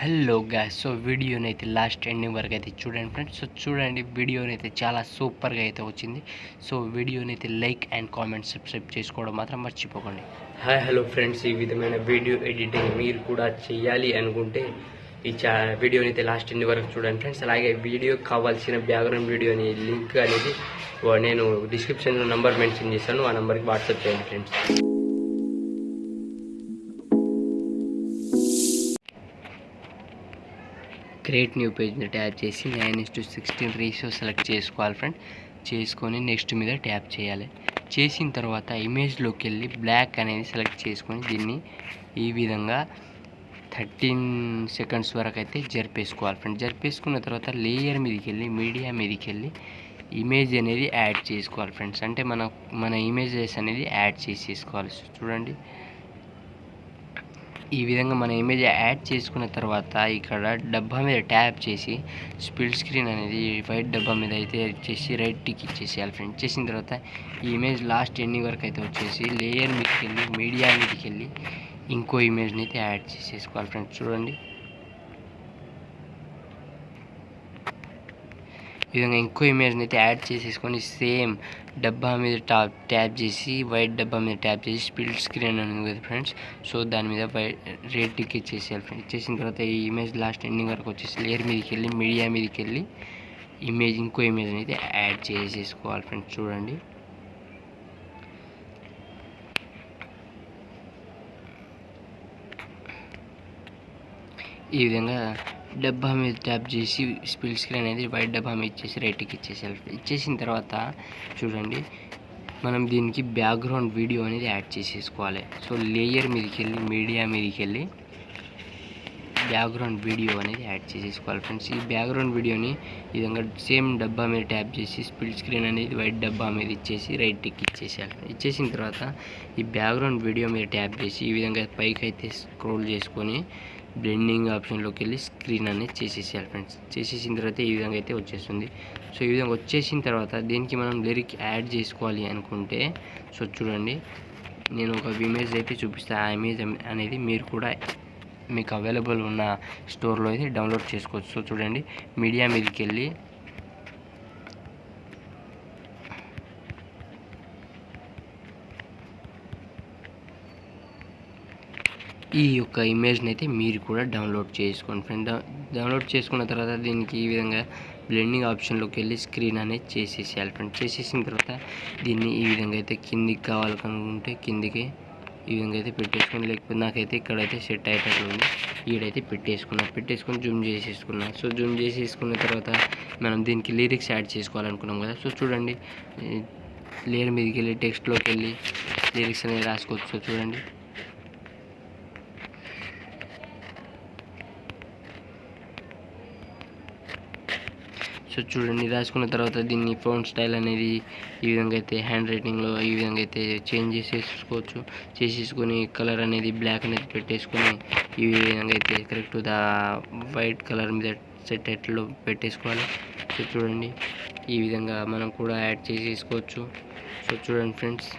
Hello gas so వీడియోని అయితే last ending వరకు అయితే చూడండి ఫ్రెండ్స్ సో చూడండి వీడియోని అయితే చాలా సూపర్గా అయితే వచ్చింది. సో వీడియోని అయితే లైక్ అండ్ కామెంట్ సబ్స్క్రైబ్ చేసుకోవడం మాత్రం మర్చిపోకండి. హాయ్ హలో ఫ్రెండ్స్ ఈ విధమైన వీడియో ఎడిటింగ్ మీరు కూడా చేయాలి అనుకుంటే ఈ చా వీడియోని అయితే లాస్ట్ ఎన్ని వరకు చూడండి ఫ్రెండ్స్ అలాగే వీడియో కావాల్సిన బ్యాక్గ్రౌండ్ వీడియోని లింక్ అనేది నేను డిస్క్రిప్షన్లో నెంబర్ మెన్షన్ చేశాను. ఆ నెంబర్కి వాట్సాప్ చేయండి ఫ్రెండ్స్ క్రియేట్ న్యూ పేజ్ని ట్యాప్ చేసి nine is to sixteen ratio select చేసుకోవాలి ఫ్రెండ్. చేసుకొని నెక్స్ట్ మీద ట్యాప్ చేయాలి. చేసిన తర్వాత ఇమేజ్లోకి వెళ్ళి బ్లాక్ అనేది సెలెక్ట్ చేసుకొని దీన్ని ఈ విధంగా థర్టీన్ సెకండ్స్ వరకు అయితే జరిపేసుకోవాలి ఫ్రెండ్. జరిపేసుకున్న తర్వాత లేయర్ మీదకి వెళ్ళి మీడియా మీదకి వెళ్ళి ఇమేజ్ అనేది యాడ్ చేసుకోవాలి ఫ్రెండ్స్. అంటే మన మన ఇమేజెస్ అనేది యాడ్ చేసేసుకోవాలి. చూడండి. ఈ విధంగా మన ఇమేజ్ యాడ్ చేసుకున్న తర్వాత ఇక్కడ డబ్బా మీద ట్యాప్ చేసి స్పిల్ స్క్రీన్ అనేది వైట్ డబ్బా మీద అయితే చేసి రైట్ టిక్ ఇచ్చేసేయాలి ఫ్రెండ్ చేసిన తర్వాత ఈ ఇమేజ్ లాస్ట్ ఎన్ని వరకు అయితే వచ్చేసి లేయర్ మీదకి వెళ్ళి మీడియా మీదకి వెళ్ళి ఇంకో ఇమేజ్ని అయితే యాడ్ చేసేసుకోవాలి ఫ్రెండ్స్ చూడండి. ఈ విధంగా ఇంకో ఇమేజ్ని అయితే యాడ్ చేసేసుకొని సేమ్ డబ్బా మీద టాప్ ట్యాప్ చేసి వైట్ డబ్బా మీద ట్యాప్ చేసి స్పిల్ స్క్రీన్ అని ఉంది కదా ఫ్రెండ్స్ సో దాని మీద వైట్ రేట్ టిక్ ఇచ్చేసేయాలి ఫ్రెండ్స్ ఇచ్చేసిన తర్వాత ఈ ఇమేజ్ లాస్ట్ ఎండింగ్ వరకు వచ్చేసి లేయర్ మీదకి వెళ్ళి మీడియా మీదకి వెళ్ళి ఇమేజ్ ఇంకో ఇమేజ్ని అయితే యాడ్ చేసేసుకోవాలి ఫ్రెండ్స్ చూడండి. ఈ విధంగా డబ్బా మీద ట్యాప్ చేసి స్పిల్ స్క్రీన్ అనేది వైట్ డబ్బా మీద ఇచ్చేసి రైట్కి ఇచ్చేసేయాలి ఇచ్చేసిన తర్వాత చూడండి మనం దీనికి బ్యాక్గ్రౌండ్ వీడియో అనేది యాడ్ చేసేసుకోవాలి. సో లేయర్ మీదకి వెళ్ళి మీడియా మీదకి వెళ్ళి బ్యాక్గ్రౌండ్ వీడియో అనేది యాడ్ చేసేసుకోవాలి. ఫ్రెండ్స్ ఈ బ్యాక్గ్రౌండ్ వీడియోని ఈ విధంగా సేమ్ డబ్బా మీద ట్యాప్ చేసి స్పిల్ స్క్రీన్ అనేది వైట్ డబ్బా మీద ఇచ్చేసి రైట్ టిక్ ఇచ్చేసేయాలి. ఇచ్చేసిన తర్వాత ఈ బ్యాక్గ్రౌండ్ వీడియో మీద ట్యాప్ చేసి ఈ విధంగా పైకి అయితే స్క్రోల్ చేసుకొని బ్లెండింగ్ ఆప్షన్లోకి వెళ్ళి స్క్రీన్ అనేది చేసేసేయాలి ఫ్రెండ్స్ చేసేసిన తర్వాత ఈ విధంగా అయితే వచ్చేస్తుంది. సో ఈ విధంగా వచ్చేసిన తర్వాత దీనికి మనం లిరిక్ యాడ్ చేసుకోవాలి అనుకుంటే సో చూడండి. నేను ఒక ఇమేజ్ అయితే చూపిస్తాను ఆ ఇమేజ్ అనేది మీరు కూడా మీకు అవైలబుల్ ఉన్న స్టోర్లో అయితే డౌన్లోడ్ చేసుకోవచ్చు. సో చూడండి. మీడియా మీదకి వెళ్ళి ఈ యొక్క ఇమేజ్ని అయితే మీరు కూడా డౌన్లోడ్ చేసుకోండి ఫ్రెండ్. డౌన్లోడ్ చేసుకున్న తర్వాత దీనికి ఈ విధంగా బ్లెండింగ్ ఆప్షన్లోకి వెళ్ళి స్క్రీన్ అనేది చేసేసేయాలి ఫ్రెండ్. చేసేసిన తర్వాత దీన్ని ఈ విధంగా అయితే కిందికి కావాలనుకుంటే కిందికి ఈ విధంగా అయితే పెట్టేసుకుని లేకపోతే నాకైతే ఇక్కడైతే సెట్ అయ్యేటట్లు ఉంది. ఈడైతే పెట్టేసుకున్నా పెట్టేసుకొని జూమ్ చేసేసుకున్నా. సో జూమ్ చేసేసుకున్న తర్వాత మనం దీనికి లిరిక్స్ యాడ్ చేసుకోవాలనుకున్నాం కదా. సో చూడండి. లేయర్ మీదకి వెళ్ళి టెక్స్ట్లోకి వెళ్ళి లిరిక్స్ అనేది రాసుకోవచ్చు. సో చూడండి. సో చూడండి రాసుకున్న తర్వాత దీన్ని ఫోన్ స్టైల్ అనేది ఈ విధంగా అయితే హ్యాండ్ రైటింగ్లో ఈ విధంగా అయితే చేంజ్ చేసేసుకోవచ్చు. చేసేసుకొని కలర్ అనేది బ్లాక్ అనేది పెట్టేసుకొని ఈ విధంగా అయితే కరెక్ట్ ద వైట్ కలర్ మీద సెట్ ఎట్లో పెట్టేసుకోవాలి. సో చూడండి ఈ విధంగా మనం కూడా యాడ్ చేసేసుకోవచ్చు. సో చూడండి ఫ్రెండ్స్